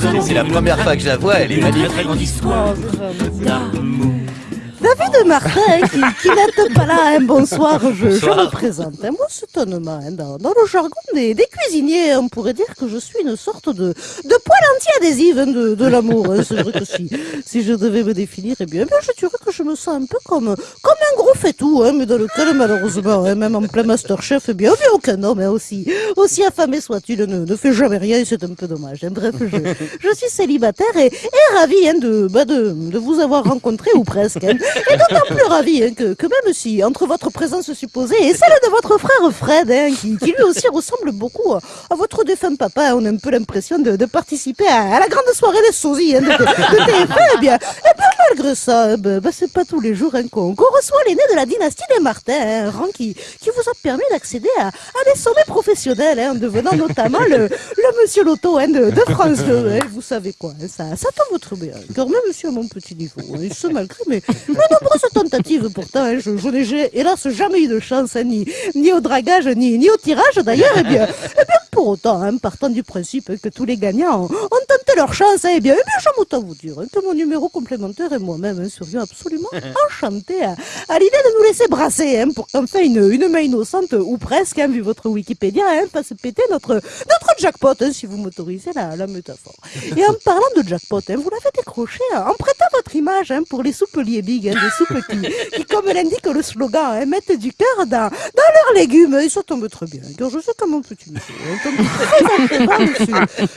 nous allons C'est la première fois que je la vois, elle est une très magnifique. très grande histoire d'amour. David Martin, qui, qui pas là, hein, bonsoir, je, je Bonsoir. me présente. hein. Moi, c'est honnêtement, hein, dans, dans le jargon des, des cuisiniers, on pourrait dire que je suis une sorte de, de poêle anti-adhésive hein, de, de l'amour. hein. C'est vrai que si, si je devais me définir, eh bien, eh bien, je dirais que je me sens un peu comme, comme un gros faitout, hein, mais dans lequel, malheureusement, hein, même en plein Masterchef, eh bien, aucun homme, hein, aussi, aussi affamé soit-il, ne, ne fait jamais rien, et c'est un peu dommage. hein. Bref, je, je suis célibataire et, et ravi hein, de, bah, de, de vous avoir rencontré, ou presque. hein. Et d'autant plus ravi hein, que, que même si, entre votre présence supposée et celle de votre frère Fred, qui, qui lui aussi ressemble beaucoup à, votre défunt papa, on a un peu l'impression de, de participer à, à la grande soirée des sosies de, de, de TF1. Eh bien, eh bien, malgré ça, ben, bah, c'est pas tous les jours qu'on qu'on reçoit l'aîné de la dynastie des Martins, hein, un rang qui, qui vous a permis d'accéder à, à des sommets professionnels, hein, en devenant notamment le, le monsieur Loto hein, de, de France 2. hein. vous savez quoi, ça, ça tombe trop bien. Car même si à mon petit niveau, et ce malgré mes, nombreuses tentatives pourtant, je, je n'ai hélas jamais eu de chance, ni, ni au dragage, ni, ni au tirage d'ailleurs, et bien, eh bien, pour autant, hein, partant du principe que tous les gagnants ont, tenté leur chance, eh bien, eh bien, vous dire hein, que mon numéro complémentaire et moi-même hein, serions absolument enchantés à, à l'idée de nous laisser brasser, hein, pour qu'enfin une, une main innocente, ou presque, hein, vu votre Wikipédia, hein, fasse péter notre, notre jackpot, si vous m'autorisez la, la métaphore. Et en parlant de jackpot, hein, vous l'avez décroché hein, en prêtant votre image hein, pour les soupes Liebig, hein, des soupes qui, qui, comme l'indique le slogan, hein, mettent du cœur dans, dans leurs légumes. Et ça tombe très bien, car je sais comment petit monsieur. hein, tombe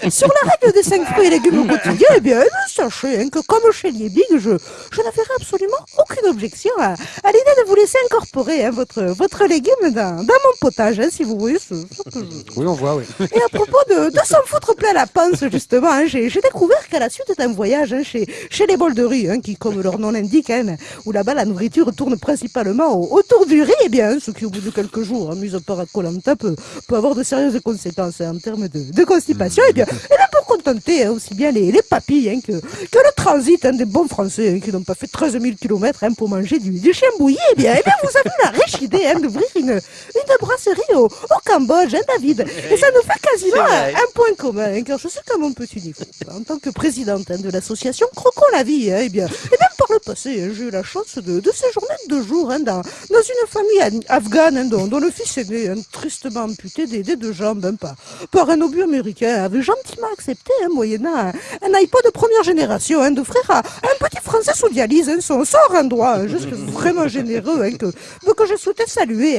très sur, la règle des 5 fruits et légumes au quotidien, eh bien, sachez que comme chez Liebig, je, je n'avais absolument aucune objection à, à l'idée de vous laisser incorporer votre, votre légume dans, dans mon potage, si vous voyez ce, ce que je, Oui, on voit, oui. et à propos de, de s'en foutre plein la panse, justement, j'ai découvert qu'à la suite d'un voyage chez, chez les bolderies, hein, qui, comme leur nom l'indique, hein, où là-bas la nourriture tourne principalement au- autour du riz, eh bien, ce qui au bout de quelques jours, hein, mis à part à Colanta, peut, peut avoir de sérieuses conséquences hein, en termes de, de constipation, eh bien, et bien pour contenter hein, aussi bien les, les papilles hein, que, que le transit hein, des bons Français hein, qui n'ont pas fait 13 000 km pour manger du, du chien bouilli, eh bien, eh bien, vous avez la riche idée hein, d'ouvrir une, une brasserie au, au Cambodge, hein, David. Et ça nous fait quasiment un, point commun, hein, car je sais qu'à mon petit niveau, en tant que présidente hein, de l'association Croquons la vie, hein, eh et même par le passé, hein, j'ai eu la chance de, de séjourner deux jours hein, dans, dans une famille an- afghane hein, dont, dont le fils aîné, hein, tristement amputé des, deux jambes par, par un obus américain, avait gentiment accepté, moyennant un, un iPod de première génération, d'offrir à un petit Français sous dialyse son, son rein droit, juste vraiment généreux, que, que je souhaitais saluer,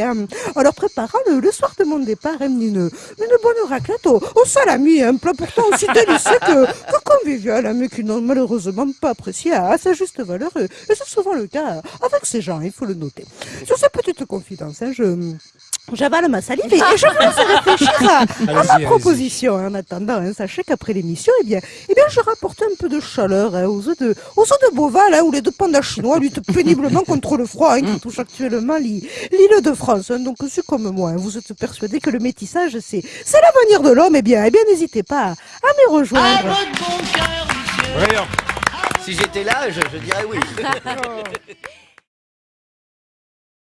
leur préparant le, le soir de mon départ une, une bonne raclette au, salami, un plat pourtant aussi délicieux que, convivial, mais qui n'ont malheureusement pas apprécié à sa juste valeur, et, c'est souvent le cas avec ces gens, il faut le noter. Sur ces petites confidences, hein, je... J'avale ma salive et, et je vous laisse réfléchir à, à ma proposition. En attendant, hein, sachez qu'après l'émission, eh bien, eh bien, je rapporte un peu de chaleur hein, aux œufs de, aux œufs de Beauval, hein, où les deux pandas chinois luttent péniblement contre le froid hein, qui touche actuellement l'île de France. hein. Donc, si comme moi, hein, vous êtes persuadé que le métissage, c'est, c'est l'avenir de l'homme, eh bien, eh bien, n'hésitez pas à, à me rejoindre. Oui, Si j'étais là, je, je dirais oui.